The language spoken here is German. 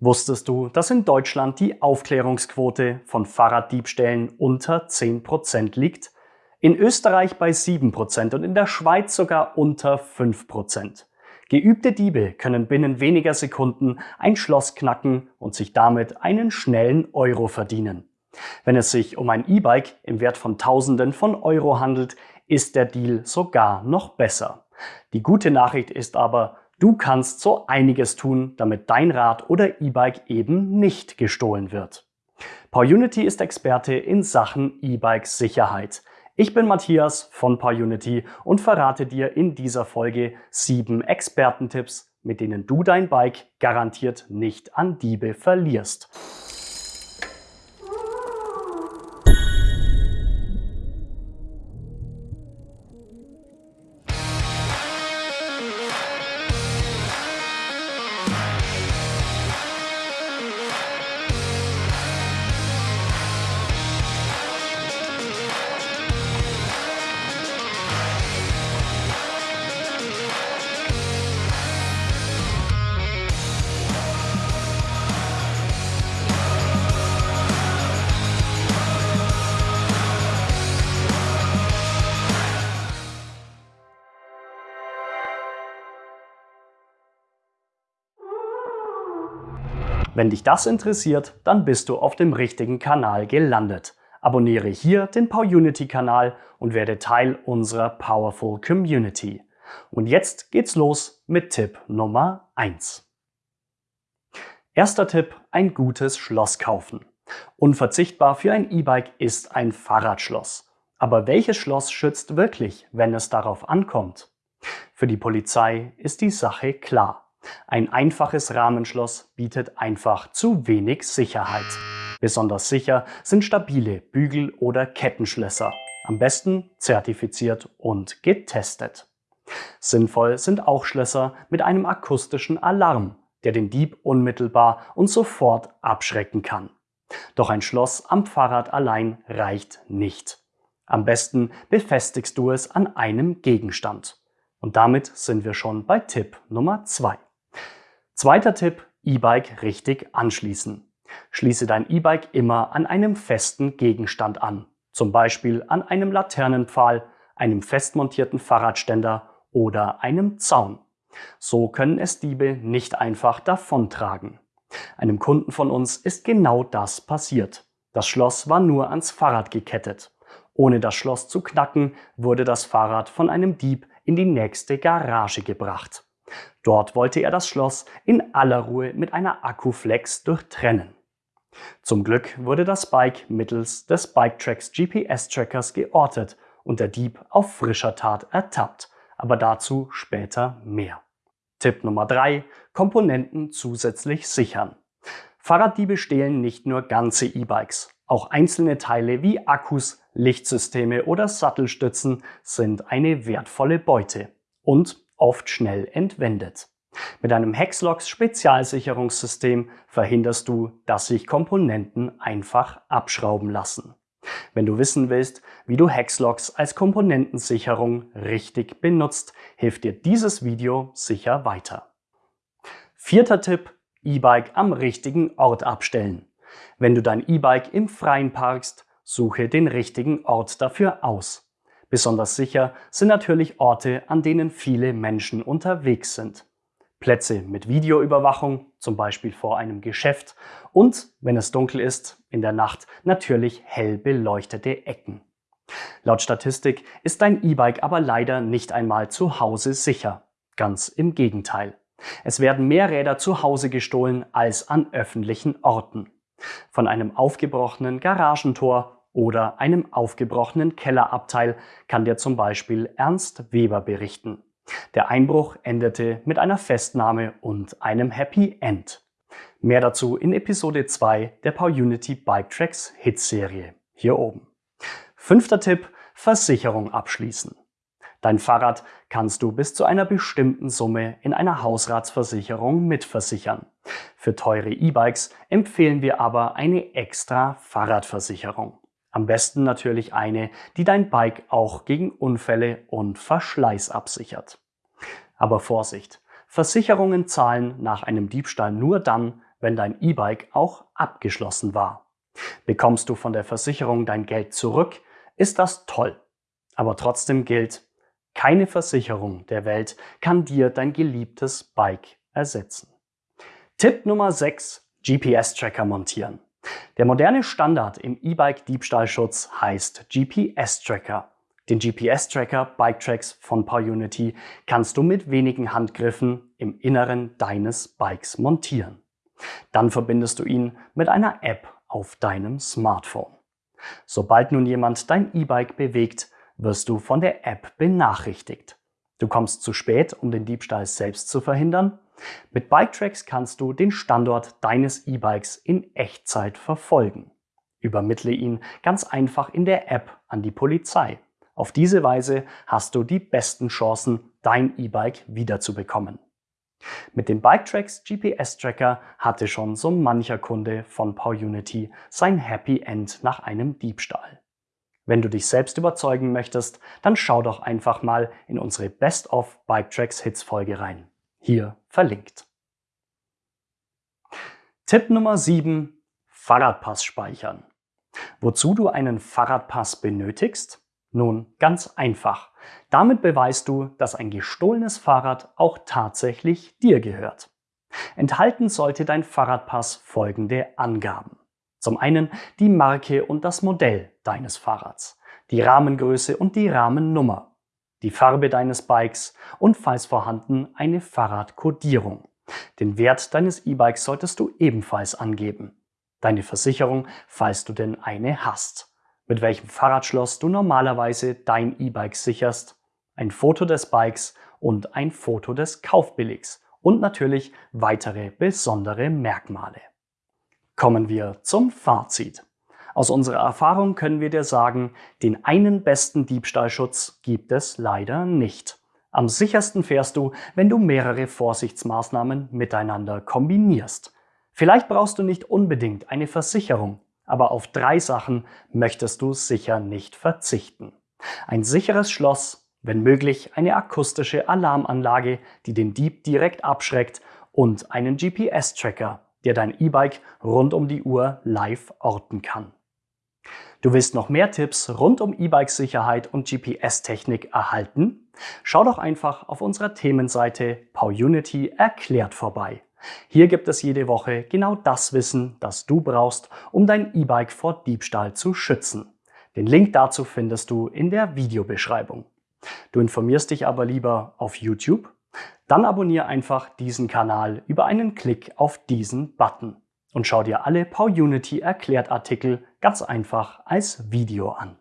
Wusstest du, dass in Deutschland die Aufklärungsquote von Fahrraddiebstählen unter 10% liegt? In Österreich bei 7% und in der Schweiz sogar unter 5%. Geübte Diebe können binnen weniger Sekunden ein Schloss knacken und sich damit einen schnellen Euro verdienen. Wenn es sich um ein E-Bike im Wert von Tausenden von Euro handelt, ist der Deal sogar noch besser. Die gute Nachricht ist aber, Du kannst so einiges tun, damit dein Rad oder E-Bike eben nicht gestohlen wird. PowerUnity ist Experte in Sachen E-Bike-Sicherheit. Ich bin Matthias von PowerUnity und verrate dir in dieser Folge sieben Expertentipps, mit denen du dein Bike garantiert nicht an Diebe verlierst. Wenn dich das interessiert, dann bist du auf dem richtigen Kanal gelandet. Abonniere hier den PowerUnity-Kanal und werde Teil unserer Powerful Community. Und jetzt geht's los mit Tipp Nummer 1. Erster Tipp, ein gutes Schloss kaufen. Unverzichtbar für ein E-Bike ist ein Fahrradschloss. Aber welches Schloss schützt wirklich, wenn es darauf ankommt? Für die Polizei ist die Sache klar. Ein einfaches Rahmenschloss bietet einfach zu wenig Sicherheit. Besonders sicher sind stabile Bügel- oder Kettenschlösser, am besten zertifiziert und getestet. Sinnvoll sind auch Schlösser mit einem akustischen Alarm, der den Dieb unmittelbar und sofort abschrecken kann. Doch ein Schloss am Fahrrad allein reicht nicht. Am besten befestigst du es an einem Gegenstand. Und damit sind wir schon bei Tipp Nummer 2. Zweiter Tipp, E-Bike richtig anschließen. Schließe dein E-Bike immer an einem festen Gegenstand an, zum Beispiel an einem Laternenpfahl, einem festmontierten Fahrradständer oder einem Zaun. So können es Diebe nicht einfach davontragen. Einem Kunden von uns ist genau das passiert. Das Schloss war nur ans Fahrrad gekettet. Ohne das Schloss zu knacken, wurde das Fahrrad von einem Dieb in die nächste Garage gebracht. Dort wollte er das Schloss in aller Ruhe mit einer Akkuflex durchtrennen. Zum Glück wurde das Bike mittels des BikeTracks GPS-Trackers geortet und der Dieb auf frischer Tat ertappt, aber dazu später mehr. Tipp Nummer 3. Komponenten zusätzlich sichern. Fahrraddiebe stehlen nicht nur ganze E-Bikes. Auch einzelne Teile wie Akkus, Lichtsysteme oder Sattelstützen sind eine wertvolle Beute. Und oft schnell entwendet. Mit einem Hexlocks Spezialsicherungssystem verhinderst du, dass sich Komponenten einfach abschrauben lassen. Wenn du wissen willst, wie du Hexlocks als Komponentensicherung richtig benutzt, hilft dir dieses Video sicher weiter. Vierter Tipp, E-Bike am richtigen Ort abstellen. Wenn du dein E-Bike im Freien parkst, suche den richtigen Ort dafür aus. Besonders sicher sind natürlich Orte, an denen viele Menschen unterwegs sind. Plätze mit Videoüberwachung, zum Beispiel vor einem Geschäft und, wenn es dunkel ist, in der Nacht natürlich hell beleuchtete Ecken. Laut Statistik ist dein E-Bike aber leider nicht einmal zu Hause sicher. Ganz im Gegenteil. Es werden mehr Räder zu Hause gestohlen als an öffentlichen Orten. Von einem aufgebrochenen Garagentor oder einem aufgebrochenen Kellerabteil kann dir zum Beispiel Ernst Weber berichten. Der Einbruch endete mit einer Festnahme und einem Happy End. Mehr dazu in Episode 2 der PowerUnity Bike Tracks Hitserie, hier oben. Fünfter Tipp, Versicherung abschließen. Dein Fahrrad kannst du bis zu einer bestimmten Summe in einer Hausratsversicherung mitversichern. Für teure E-Bikes empfehlen wir aber eine extra Fahrradversicherung. Am besten natürlich eine, die dein Bike auch gegen Unfälle und Verschleiß absichert. Aber Vorsicht! Versicherungen zahlen nach einem Diebstahl nur dann, wenn dein E-Bike auch abgeschlossen war. Bekommst du von der Versicherung dein Geld zurück, ist das toll. Aber trotzdem gilt, keine Versicherung der Welt kann dir dein geliebtes Bike ersetzen. Tipp Nummer 6. GPS-Tracker montieren. Der moderne Standard im E-Bike-Diebstahlschutz heißt GPS-Tracker. Den GPS-Tracker BikeTracks von PowerUnity kannst du mit wenigen Handgriffen im Inneren deines Bikes montieren. Dann verbindest du ihn mit einer App auf deinem Smartphone. Sobald nun jemand dein E-Bike bewegt, wirst du von der App benachrichtigt. Du kommst zu spät, um den Diebstahl selbst zu verhindern. Mit BikeTracks kannst du den Standort deines E-Bikes in Echtzeit verfolgen. Übermittle ihn ganz einfach in der App an die Polizei. Auf diese Weise hast du die besten Chancen, dein E-Bike wiederzubekommen. Mit dem BikeTracks GPS-Tracker hatte schon so mancher Kunde von PowerUnity sein Happy End nach einem Diebstahl. Wenn du dich selbst überzeugen möchtest, dann schau doch einfach mal in unsere Best of BikeTracks Hits Folge rein. Hier verlinkt. Tipp Nummer 7. Fahrradpass speichern. Wozu du einen Fahrradpass benötigst? Nun, ganz einfach. Damit beweist du, dass ein gestohlenes Fahrrad auch tatsächlich dir gehört. Enthalten sollte dein Fahrradpass folgende Angaben. Zum einen die Marke und das Modell deines Fahrrads, die Rahmengröße und die Rahmennummer, die Farbe deines Bikes und falls vorhanden eine Fahrradkodierung. Den Wert deines E-Bikes solltest du ebenfalls angeben. Deine Versicherung, falls du denn eine hast mit welchem Fahrradschloss du normalerweise dein E-Bike sicherst, ein Foto des Bikes und ein Foto des Kaufbilligs und natürlich weitere besondere Merkmale. Kommen wir zum Fazit. Aus unserer Erfahrung können wir dir sagen, den einen besten Diebstahlschutz gibt es leider nicht. Am sichersten fährst du, wenn du mehrere Vorsichtsmaßnahmen miteinander kombinierst. Vielleicht brauchst du nicht unbedingt eine Versicherung, aber auf drei Sachen möchtest du sicher nicht verzichten. Ein sicheres Schloss, wenn möglich eine akustische Alarmanlage, die den Dieb direkt abschreckt und einen GPS-Tracker, der dein E-Bike rund um die Uhr live orten kann. Du willst noch mehr Tipps rund um E-Bike-Sicherheit und GPS-Technik erhalten? Schau doch einfach auf unserer Themenseite PowUnity erklärt vorbei. Hier gibt es jede Woche genau das Wissen, das du brauchst, um dein E-Bike vor Diebstahl zu schützen. Den Link dazu findest du in der Videobeschreibung. Du informierst dich aber lieber auf YouTube? Dann abonniere einfach diesen Kanal über einen Klick auf diesen Button und schau dir alle PowUnity Erklärt Artikel ganz einfach als Video an.